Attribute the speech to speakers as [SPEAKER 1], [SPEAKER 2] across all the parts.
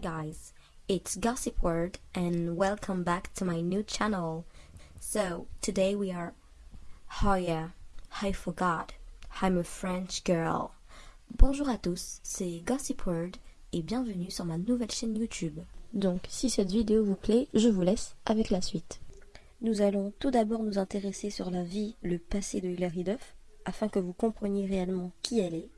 [SPEAKER 1] Guys, it's Gossip Word and welcome back to my new channel. So, today we are... Oh yeah, I forgot. I'm a French girl. Bonjour à tous, c'est Gossip Word et bienvenue sur ma nouvelle chaîne YouTube. Donc, si cette vidéo vous plaît, je vous laisse avec la suite. Nous allons tout d'abord nous intéresser sur la vie, le passé de Hilary Duff, afin que vous compreniez réellement qui elle est.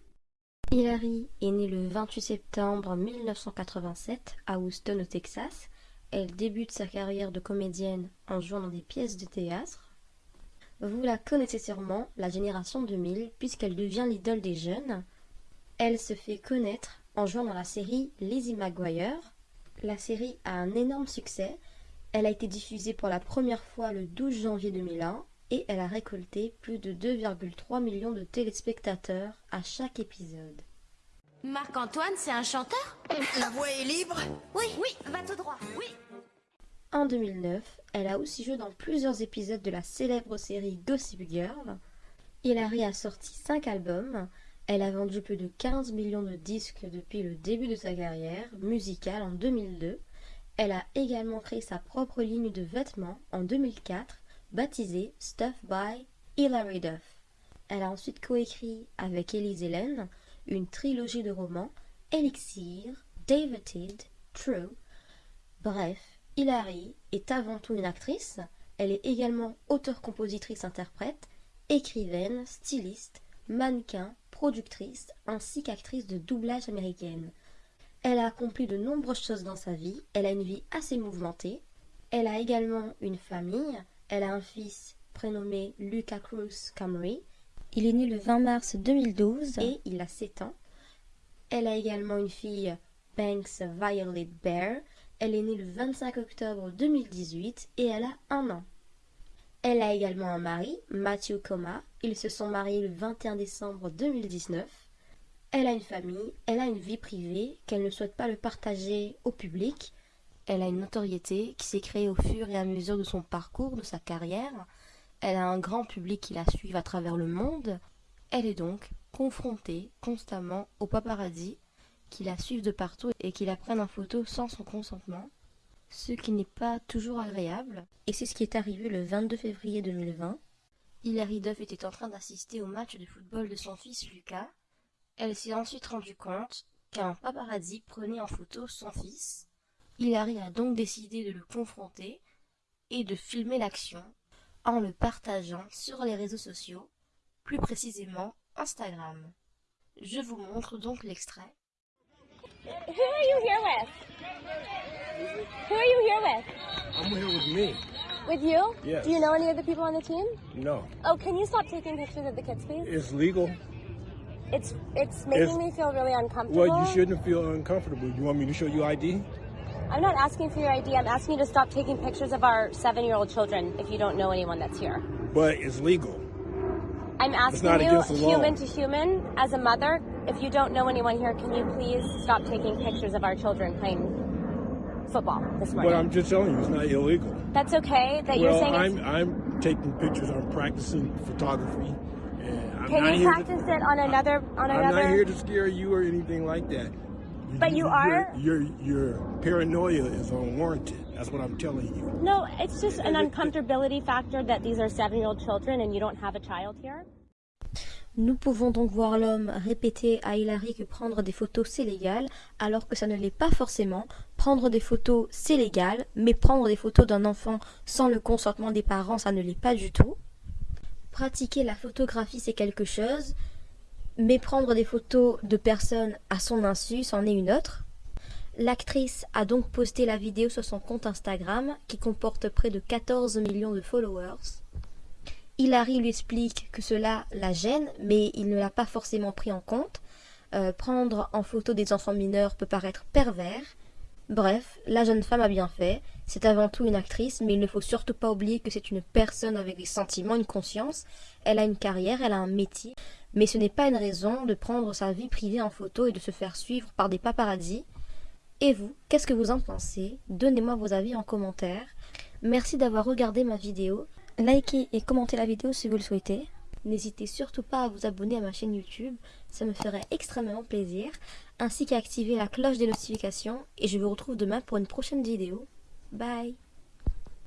[SPEAKER 1] Hilary est née le 28 septembre 1987 à Houston au Texas. Elle débute sa carrière de comédienne en jouant dans des pièces de théâtre. Vous la connaissez sûrement, la génération 2000, puisqu'elle devient l'idole des jeunes. Elle se fait connaître en jouant dans la série Lizzie McGuire. La série a un énorme succès. Elle a été diffusée pour la première fois le 12 janvier 2001 et elle a récolté plus de 2,3 millions de téléspectateurs à chaque épisode.
[SPEAKER 2] Marc-Antoine, c'est un chanteur?
[SPEAKER 3] La voix est libre?
[SPEAKER 2] Oui, oui, va tout droit, oui.
[SPEAKER 1] En 2009, elle a aussi joué dans plusieurs épisodes de la célèbre série Gossip Girl. Hilary a sorti 5 albums. Elle a vendu plus de 15 millions de disques depuis le début de sa carrière musicale en 2002. Elle a également créé sa propre ligne de vêtements en 2004 baptisée Stuff by Hilary Duff. Elle a ensuite coécrit avec Elise Helen une trilogie de romans Elixir, David, True. Bref, Hilary est avant tout une actrice. Elle est également auteure-compositrice-interprète, écrivaine, styliste, mannequin, productrice ainsi qu'actrice de doublage américaine. Elle a accompli de nombreuses choses dans sa vie. Elle a une vie assez mouvementée. Elle a également une famille. Elle a un fils prénommé Lucas Cruz Camry. Il est né le 20 mars 2012 et il a 7 ans. Elle a également une fille, Banks Violet Bear. Elle est née le 25 octobre 2018 et elle a un an. Elle a également un mari, Matthew Coma. Ils se sont mariés le 21 décembre 2019. Elle a une famille, elle a une vie privée qu'elle ne souhaite pas le partager au public. Elle a une notoriété qui s'est créée au fur et à mesure de son parcours, de sa carrière. Elle a un grand public qui la suit à travers le monde. Elle est donc confrontée constamment aux paparazzi qui la suivent de partout et qui la prennent en photo sans son consentement, ce qui n'est pas toujours agréable. Et c'est ce qui est arrivé le 22 février 2020. Hilary Duff était en train d'assister au match de football de son fils Lucas. Elle s'est ensuite rendue compte qu'un paparazzi prenait en photo son fils. Hilary a donc décidé de le confronter et de filmer l'action en le partageant sur les réseaux sociaux, plus précisément Instagram. Je vous montre donc l'extrait.
[SPEAKER 4] Who are you here with? Who are you here with?
[SPEAKER 5] I'm here with me.
[SPEAKER 4] With you?
[SPEAKER 5] Yes.
[SPEAKER 4] Do you know any of the people on the team?
[SPEAKER 5] No,
[SPEAKER 4] Oh, can you stop taking pictures of the kids, please?
[SPEAKER 5] it's legal.
[SPEAKER 4] It's it's making
[SPEAKER 5] It's-
[SPEAKER 4] me feel really uncomfortable.
[SPEAKER 5] Well, you shouldn't feel uncomfortable. You want me to show you ID?
[SPEAKER 4] I'm not asking for your ID. I'm asking you to stop taking pictures of our seven-year-old children if you don't know anyone that's here.
[SPEAKER 5] But it's legal.
[SPEAKER 4] I'm asking
[SPEAKER 5] not
[SPEAKER 4] you,
[SPEAKER 5] against the law.
[SPEAKER 4] human to human, as a mother, if you don't know anyone here, can you please stop taking pictures of our children playing football this morning?
[SPEAKER 5] But I'm just telling you, it's not illegal.
[SPEAKER 4] That's okay that you're
[SPEAKER 5] well,
[SPEAKER 4] saying
[SPEAKER 5] I'm I'm taking pictures. I'm practicing photography, and I'm
[SPEAKER 4] Can you practice it on another on
[SPEAKER 5] To, I'm
[SPEAKER 4] another?
[SPEAKER 5] not here to scare you or anything like that.
[SPEAKER 4] But you are-
[SPEAKER 5] Your, your your paranoia is unwarranted. That's what I'm telling you.
[SPEAKER 4] No, it's just an uncomfortability factor that these are seven-year-old children and you don't have a child here.
[SPEAKER 1] Nous pouvons donc voir l'homme répéter à Hilary que prendre des photos c'est légal, alors que ça ne l'est pas forcément. Prendre des photos c'est légal, mais prendre des photos d'un enfant sans le consentement des parents ça ne l'est pas du tout. Pratiquer la photographie c'est quelque chose, mais prendre des photos de personnes à son insu c'en est une autre. L'actrice a donc posté la vidéo sur son compte Instagram qui comporte près de 14 millions de followers. Hilary lui explique que cela la gêne, mais il ne l'a pas forcément pris en compte. Euh, prendre en photo des enfants mineurs peut paraître pervers. Bref, la jeune femme a bien fait. C'est avant tout une actrice, mais il ne faut surtout pas oublier que c'est une personne avec des sentiments, une conscience. Elle a une carrière, elle a un métier. Mais ce n'est pas une raison de prendre sa vie privée en photo et de se faire suivre par des paparazzis. Et vous, qu'est-ce que vous en pensez? Donnez-moi vos avis en commentaire. Merci d'avoir regardé ma vidéo. Likez et commentez la vidéo si vous le souhaitez. N'hésitez surtout pas à vous abonner à ma chaîne YouTube, ça me ferait extrêmement plaisir, ainsi qu'à activer la cloche des notifications et je vous retrouve demain pour une prochaine vidéo. Bye